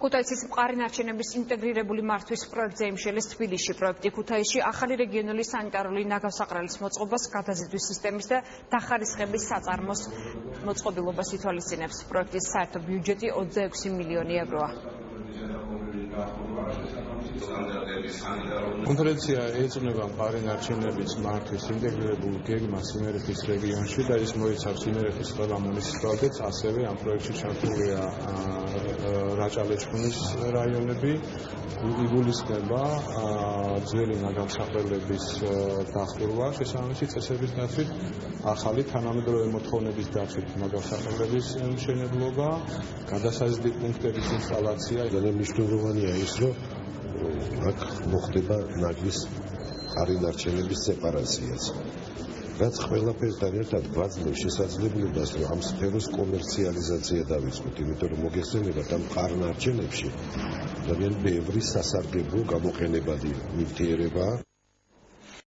ქუთაისის მყარი ნარჩენების ინტეგრირებული მართვის პროექტზე იმშელის თბილისში. პროექტი ქუთაისში ახალი რეგიონული სანიტარული ნაგავსაყრელის მოწყობას გადაზიდვის სისტემის და დახარისხების საწარმოს მოწყობილობას ითვალისწინებს. პროექტის საერთო ბიუჯეტი 26 მილიონი ევროა. კონფერენცია ეწონება მყარი ნარჩენების მართვის ინტეგრირებულ გეგმას იმერეთის რეგიონში და ის მოიცავს იმერეთის ყველა მუნიციპალიტეტს, ასევე ამ პროექტში ჩართულია რაჭა-ლეჩხუმის რაიონები, იგულისხმება ძველი ნაგავსახველების დახურვა, შესაბამისი წესების დაცვით, ახალი თანამედროვე მოთხოვნების დაცვით ნაგავსახველების მშენებლობა, გადასაზიდ პუნქტების ინსტალაცია. ძალიან მნიშვნელოვანია ის, რომ აქ მოხდება ნაგვის არინარჩენების სეპარაციაც. რაც ყველაფერთან ერთად გვაძლევს შესაძლებლობას რომ ამ სფეროს კომერციალიზაცია დავიწყოთ, იმიტომ რომ მოგეხსენებათ ამ ყარნარჩენებში ძალიან ბევრი სასარგებლო გამოყენებადი ნივთიერებაა